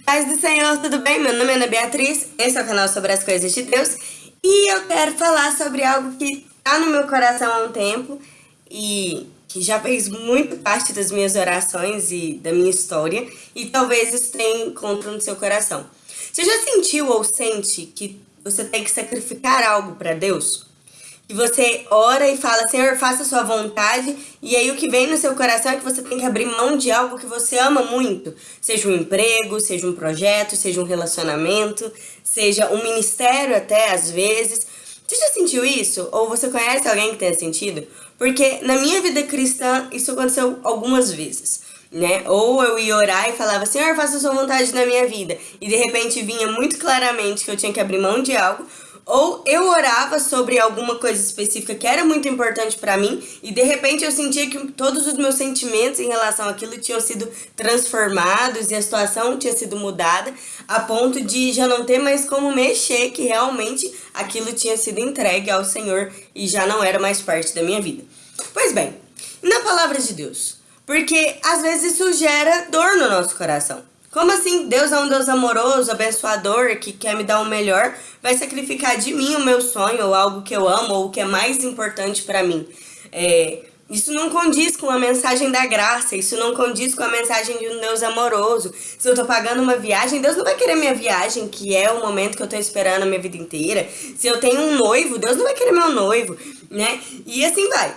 Paz do Senhor, tudo bem? Meu nome é Ana Beatriz, esse é o canal sobre as coisas de Deus e eu quero falar sobre algo que está no meu coração há um tempo e que já fez muito parte das minhas orações e da minha história e talvez isso tenha encontro no seu coração. Você já sentiu ou sente que você tem que sacrificar algo para Deus? Que você ora e fala, Senhor, faça a sua vontade, e aí o que vem no seu coração é que você tem que abrir mão de algo que você ama muito, seja um emprego, seja um projeto, seja um relacionamento, seja um ministério até às vezes. Você já sentiu isso? Ou você conhece alguém que tenha sentido? Porque na minha vida cristã isso aconteceu algumas vezes. Né? Ou eu ia orar e falava, Senhor, faça a sua vontade na minha vida. E de repente vinha muito claramente que eu tinha que abrir mão de algo, ou eu orava sobre alguma coisa específica que era muito importante para mim e de repente eu sentia que todos os meus sentimentos em relação àquilo tinham sido transformados e a situação tinha sido mudada a ponto de já não ter mais como mexer que realmente aquilo tinha sido entregue ao Senhor e já não era mais parte da minha vida. Pois bem, na palavra de Deus, porque às vezes isso gera dor no nosso coração. Como assim Deus é um Deus amoroso, abençoador, que quer me dar o melhor, vai sacrificar de mim o meu sonho, ou algo que eu amo, ou o que é mais importante para mim? É, isso não condiz com a mensagem da graça, isso não condiz com a mensagem de um Deus amoroso. Se eu tô pagando uma viagem, Deus não vai querer minha viagem, que é o momento que eu tô esperando a minha vida inteira. Se eu tenho um noivo, Deus não vai querer meu noivo, né? E assim vai.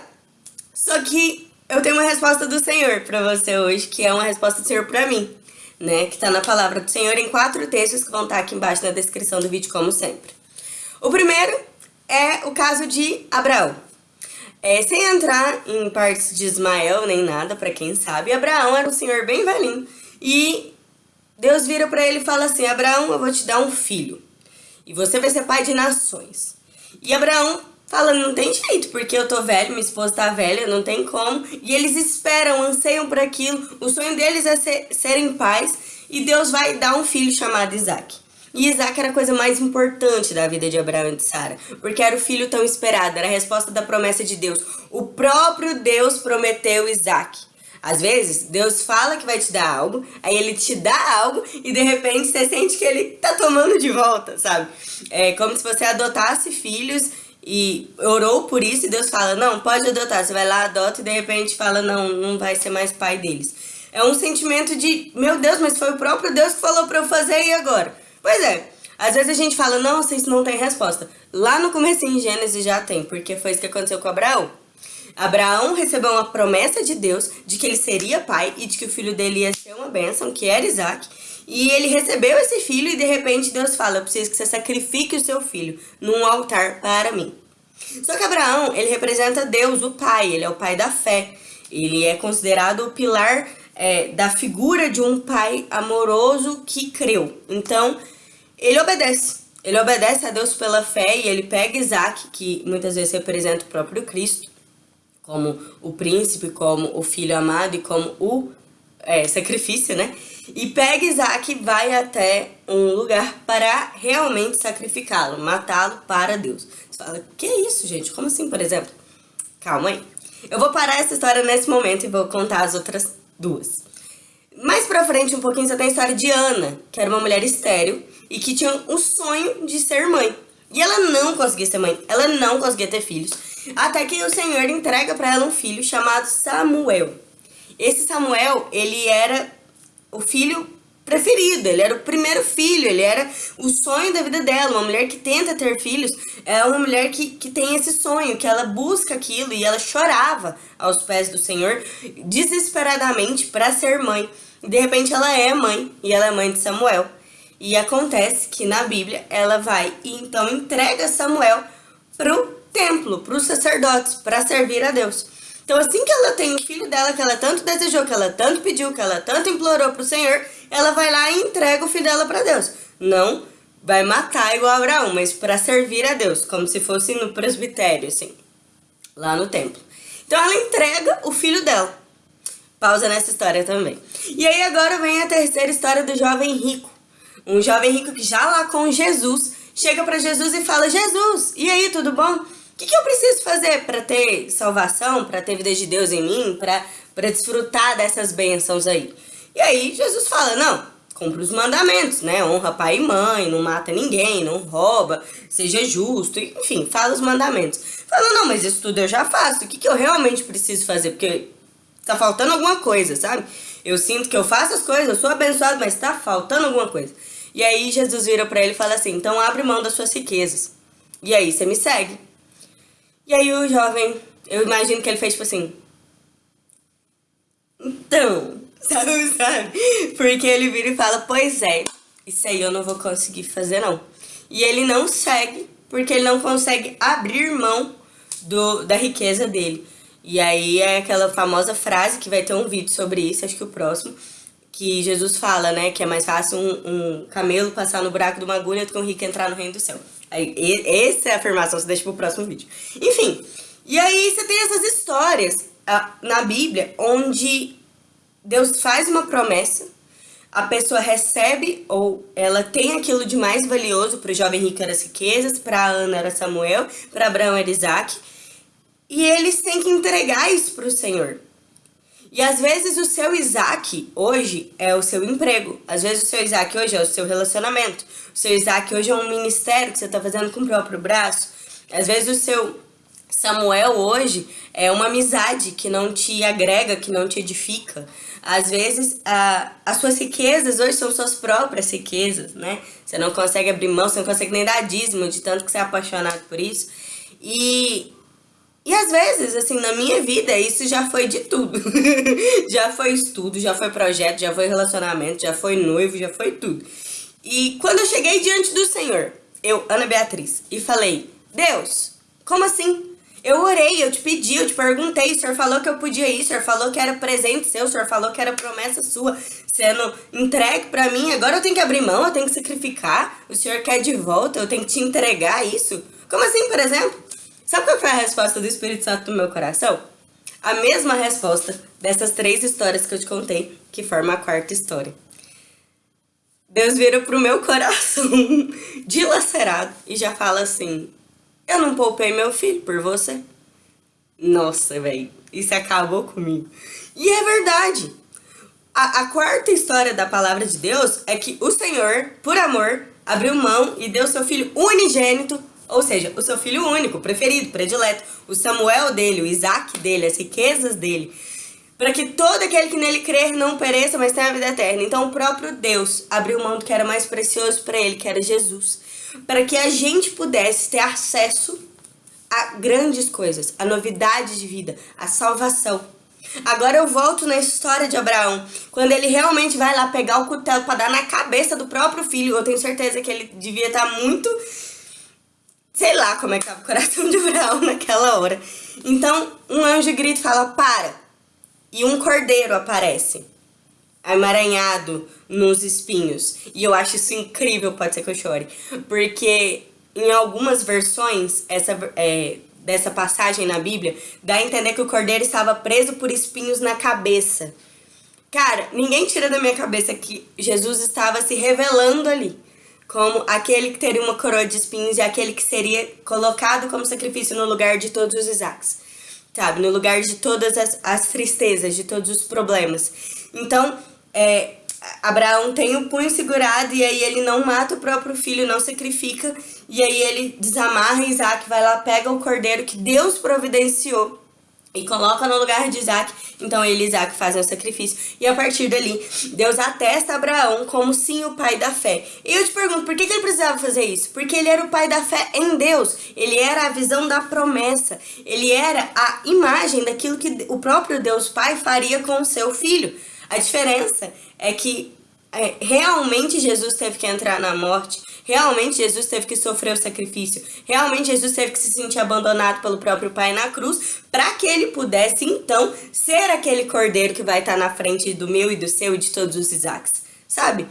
Só que eu tenho uma resposta do Senhor para você hoje, que é uma resposta do Senhor para mim né, que está na palavra do Senhor em quatro textos que vão estar tá aqui embaixo na descrição do vídeo, como sempre. O primeiro é o caso de Abraão. É, sem entrar em partes de Ismael nem nada, para quem sabe, Abraão era um senhor bem velhinho. E Deus vira para ele e fala assim, Abraão, eu vou te dar um filho. E você vai ser pai de nações. E Abraão fala, não tem jeito, porque eu tô velho, minha esposa tá velha, não tem como. E eles esperam, anseiam por aquilo. O sonho deles é ser, serem pais e Deus vai dar um filho chamado Isaac. E Isaac era a coisa mais importante da vida de Abraão e de Sara, porque era o filho tão esperado, era a resposta da promessa de Deus. O próprio Deus prometeu Isaac. Às vezes, Deus fala que vai te dar algo, aí ele te dá algo e de repente você sente que ele tá tomando de volta, sabe? É como se você adotasse filhos e orou por isso e Deus fala, não, pode adotar. Você vai lá, adota e de repente fala, não, não vai ser mais pai deles. É um sentimento de, meu Deus, mas foi o próprio Deus que falou pra eu fazer e agora? Pois é, às vezes a gente fala, não, isso não tem resposta. Lá no começo em Gênesis já tem, porque foi isso que aconteceu com Abraão. Abraão recebeu uma promessa de Deus de que ele seria pai e de que o filho dele ia ser uma bênção, que era Isaac. E ele recebeu esse filho e de repente Deus fala, eu preciso que você sacrifique o seu filho num altar para mim. Só que Abraão, ele representa Deus, o pai, ele é o pai da fé. Ele é considerado o pilar é, da figura de um pai amoroso que creu. Então, ele obedece. Ele obedece a Deus pela fé e ele pega Isaac, que muitas vezes representa o próprio Cristo, como o príncipe, como o filho amado e como o é, sacrifício, né? E pega Isaac e vai até um lugar para realmente sacrificá-lo, matá-lo para Deus. Você fala, que isso, gente? Como assim, por exemplo? Calma aí. Eu vou parar essa história nesse momento e vou contar as outras duas. Mais pra frente, um pouquinho, você tem a história de Ana, que era uma mulher estéril e que tinha o sonho de ser mãe. E ela não conseguia ser mãe, ela não conseguia ter filhos. Até que o Senhor entrega para ela um filho chamado Samuel. Esse Samuel, ele era o filho preferido, ele era o primeiro filho, ele era o sonho da vida dela. Uma mulher que tenta ter filhos é uma mulher que, que tem esse sonho, que ela busca aquilo e ela chorava aos pés do Senhor desesperadamente para ser mãe. E de repente ela é mãe e ela é mãe de Samuel. E acontece que na Bíblia ela vai e então entrega Samuel pro templo, para os sacerdotes, para servir a Deus. Então, assim que ela tem o filho dela, que ela tanto desejou, que ela tanto pediu, que ela tanto implorou para o Senhor, ela vai lá e entrega o filho dela para Deus. Não vai matar igual Abraão, mas para servir a Deus, como se fosse no presbitério, assim, lá no templo. Então, ela entrega o filho dela. Pausa nessa história também. E aí agora vem a terceira história do jovem rico. Um jovem rico que já lá com Jesus, chega para Jesus e fala, Jesus, e aí, tudo bom? O que, que eu preciso fazer para ter salvação, para ter vida de Deus em mim, para desfrutar dessas bênçãos aí? E aí Jesus fala, não, cumpre os mandamentos, né? Honra pai e mãe, não mata ninguém, não rouba, seja justo, enfim, fala os mandamentos. Fala, não, mas isso tudo eu já faço, o que, que eu realmente preciso fazer? Porque tá faltando alguma coisa, sabe? Eu sinto que eu faço as coisas, eu sou abençoado, mas tá faltando alguma coisa. E aí Jesus vira para ele e fala assim: então abre mão das suas riquezas. E aí você me segue. E aí o jovem, eu imagino que ele fez tipo assim. Então, sabe, sabe? Porque ele vira e fala: pois é, isso aí eu não vou conseguir fazer não. E ele não segue, porque ele não consegue abrir mão do, da riqueza dele. E aí é aquela famosa frase que vai ter um vídeo sobre isso, acho que o próximo que Jesus fala, né, que é mais fácil um, um camelo passar no buraco de uma agulha do que um rico entrar no reino do céu. Essa é a afirmação, você deixa pro próximo vídeo. Enfim, e aí você tem essas histórias na Bíblia onde Deus faz uma promessa, a pessoa recebe ou ela tem aquilo de mais valioso, para o jovem rico era as riquezas, para Ana era Samuel, para Abraão era Isaac, e eles têm que entregar isso para o Senhor. E às vezes o seu Isaac hoje é o seu emprego. Às vezes o seu Isaac hoje é o seu relacionamento. O seu Isaac hoje é um ministério que você está fazendo com o próprio braço. Às vezes o seu Samuel hoje é uma amizade que não te agrega, que não te edifica. Às vezes, a, as suas riquezas hoje são suas próprias riquezas, né? Você não consegue abrir mão, você não consegue nem dar dízimo de tanto que você é apaixonado por isso. E e às vezes, assim, na minha vida, isso já foi de tudo. já foi estudo, já foi projeto, já foi relacionamento, já foi noivo, já foi tudo. E quando eu cheguei diante do Senhor, eu, Ana Beatriz, e falei: Deus, como assim? Eu orei, eu te pedi, eu te perguntei, o Senhor falou que eu podia ir, o Senhor falou que era presente seu, o Senhor falou que era promessa sua sendo entregue para mim, agora eu tenho que abrir mão, eu tenho que sacrificar, o Senhor quer de volta, eu tenho que te entregar isso. Como assim, por exemplo? Sabe qual foi a resposta do Espírito Santo no meu coração? A mesma resposta dessas três histórias que eu te contei, que forma a quarta história. Deus vira pro meu coração dilacerado e já fala assim: Eu não poupei meu filho por você. Nossa, velho, isso acabou comigo. E é verdade. A, a quarta história da palavra de Deus é que o Senhor, por amor, abriu mão e deu seu filho unigênito ou seja, o seu filho único, preferido, predileto, o Samuel dele, o Isaac dele, as riquezas dele, para que todo aquele que nele crer não pereça, mas tenha a vida eterna. Então o próprio Deus abriu mão do que era mais precioso para ele, que era Jesus, para que a gente pudesse ter acesso a grandes coisas, a novidade de vida, a salvação. Agora eu volto na história de Abraão, quando ele realmente vai lá pegar o cutelo para dar na cabeça do próprio filho. Eu tenho certeza que ele devia estar tá muito sei lá como é que tava o coração de Abraão naquela hora. Então, um anjo grita e fala, para. E um cordeiro aparece, emaranhado nos espinhos. E eu acho isso incrível, pode ser que eu chore. Porque em algumas versões, essa, é, dessa passagem na Bíblia, dá a entender que o cordeiro estava preso por espinhos na cabeça. Cara, ninguém tira da minha cabeça que Jesus estava se revelando ali como aquele que teria uma coroa de espinhos e aquele que seria colocado como sacrifício no lugar de todos os Isaques, sabe? No lugar de todas as, as tristezas, de todos os problemas. Então, é, Abraão tem o punho segurado e aí ele não mata o próprio filho, não sacrifica, e aí ele desamarra Isaac, vai lá, pega o cordeiro que Deus providenciou e coloca no lugar de Isaac. Então ele e Isaac fazem o sacrifício. E a partir dali, Deus atesta Abraão como sim o pai da fé. E eu te pergunto, por que, ele precisava fazer isso? Porque ele era o pai da fé em Deus. Ele era a visão da promessa. Ele era a imagem daquilo que o próprio Deus Pai faria com o seu filho. A diferença é que é, realmente Jesus teve que entrar na morte Realmente Jesus teve que sofrer o sacrifício. Realmente Jesus teve que se sentir abandonado pelo próprio Pai na cruz para que ele pudesse então ser aquele cordeiro que vai estar na frente do meu e do seu e de todos os Isaques. Sabe?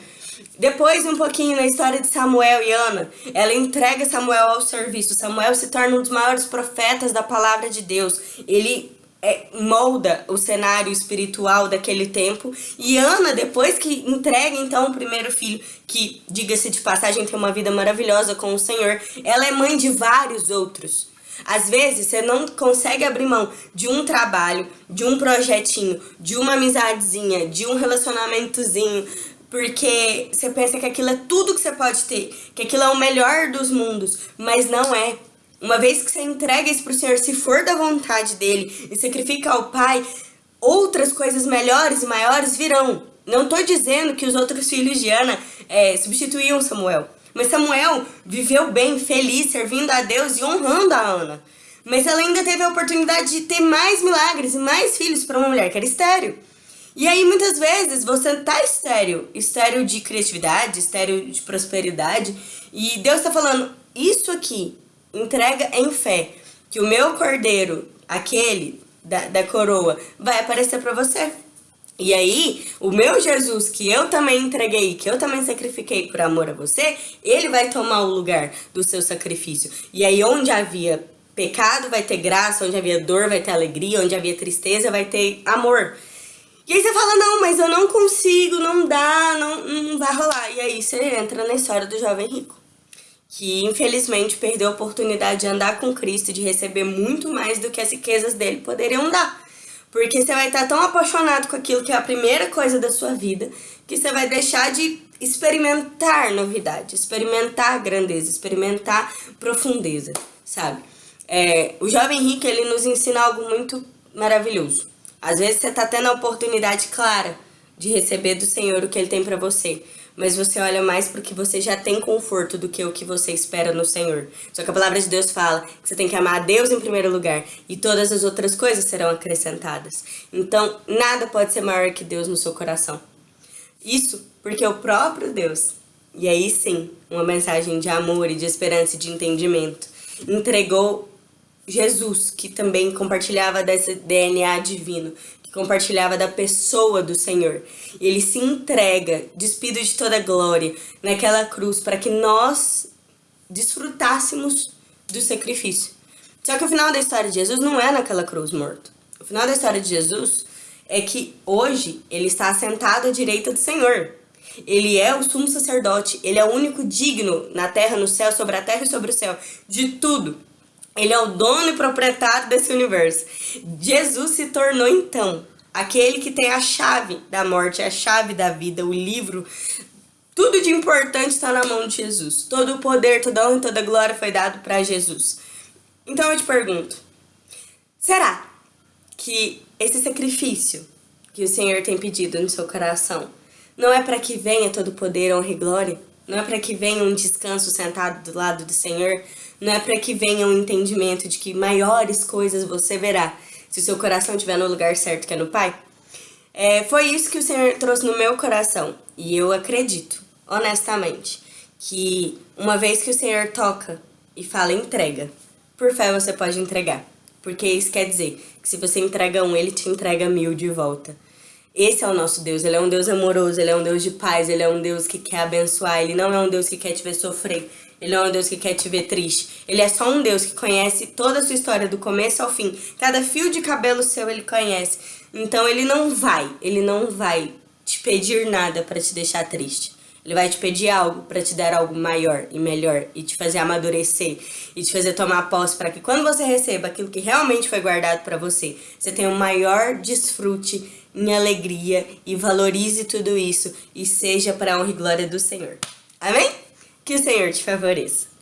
Depois, um pouquinho na história de Samuel e Ana, ela entrega Samuel ao serviço. Samuel se torna um dos maiores profetas da palavra de Deus. Ele é, molda o cenário espiritual daquele tempo. E Ana, depois que entrega então o primeiro filho, que, diga-se de passagem, tem uma vida maravilhosa com o Senhor, ela é mãe de vários outros. Às vezes você não consegue abrir mão de um trabalho, de um projetinho, de uma amizadezinha, de um relacionamentozinho porque você pensa que aquilo é tudo que você pode ter, que aquilo é o melhor dos mundos, mas não é. Uma vez que você entrega isso pro Senhor, se for da vontade dele e sacrifica ao Pai, outras coisas melhores e maiores virão. Não tô dizendo que os outros filhos de Ana é, substituíam Samuel. Mas Samuel viveu bem, feliz, servindo a Deus e honrando a Ana. Mas ela ainda teve a oportunidade de ter mais milagres e mais filhos para uma mulher que era estéreo. E aí, muitas vezes, você tá estéreo, estéreo de criatividade, estéreo de prosperidade, e Deus tá falando, isso aqui, entrega em fé, que o meu cordeiro, aquele da, da coroa, vai aparecer para você. E aí, o meu Jesus, que eu também entreguei, que eu também sacrifiquei por amor a você, ele vai tomar o lugar do seu sacrifício. E aí, onde havia pecado, vai ter graça, onde havia dor, vai ter alegria, onde havia tristeza, vai ter amor. E aí você fala, não, mas eu não consigo, não dá, não, não vai rolar. E aí você entra na história do jovem rico. Que infelizmente perdeu a oportunidade de andar com Cristo, de receber muito mais do que as riquezas dele poderiam dar. Porque você vai estar tão apaixonado com aquilo que é a primeira coisa da sua vida, que você vai deixar de experimentar novidade, experimentar grandeza, experimentar profundeza, sabe? É, o jovem rico, ele nos ensina algo muito maravilhoso. Às vezes você está tendo a oportunidade clara de receber do Senhor o que Ele tem para você, mas você olha mais porque você já tem conforto do que o que você espera no Senhor. Só que a palavra de Deus fala que você tem que amar a Deus em primeiro lugar e todas as outras coisas serão acrescentadas. Então, nada pode ser maior que Deus no seu coração. Isso porque o próprio Deus, e aí sim, uma mensagem de amor e de esperança e de entendimento, entregou Jesus, que também compartilhava desse DNA divino, compartilhava da pessoa do Senhor. Ele se entrega, despido de toda glória, naquela cruz, para que nós desfrutássemos do sacrifício. Só que o final da história de Jesus não é naquela cruz morto. O final da história de Jesus é que hoje ele está sentado à direita do Senhor. Ele é o sumo sacerdote, ele é o único digno na terra, no céu, sobre a terra e sobre o céu, de tudo. Ele é o dono e proprietário desse universo. Jesus se tornou então aquele que tem a chave da morte, a chave da vida, o livro. Tudo de importante está na mão de Jesus. Todo o poder, toda honra e toda glória foi dado para Jesus. Então eu te pergunto: será que esse sacrifício que o Senhor tem pedido no seu coração não é para que venha todo o poder, honra e glória? Não é para que venha um descanso sentado do lado do Senhor? Não é para que venha um entendimento de que maiores coisas você verá se o seu coração estiver no lugar certo, que é no Pai? É, foi isso que o Senhor trouxe no meu coração. E eu acredito, honestamente, que uma vez que o Senhor toca e fala entrega, por fé você pode entregar. Porque isso quer dizer que se você entrega um, ele te entrega mil de volta. Esse é o nosso Deus, ele é um Deus amoroso, ele é um Deus de paz, ele é um Deus que quer abençoar, ele não é um Deus que quer te ver sofrer, ele não é um Deus que quer te ver triste. Ele é só um Deus que conhece toda a sua história, do começo ao fim. Cada fio de cabelo seu ele conhece. Então ele não vai, ele não vai te pedir nada para te deixar triste. Ele vai te pedir algo para te dar algo maior e melhor e te fazer amadurecer e te fazer tomar posse para que quando você receba aquilo que realmente foi guardado para você, você tenha um maior desfrute em alegria e valorize tudo isso e seja para honra e glória do Senhor. Amém? Que o Senhor te favoreça.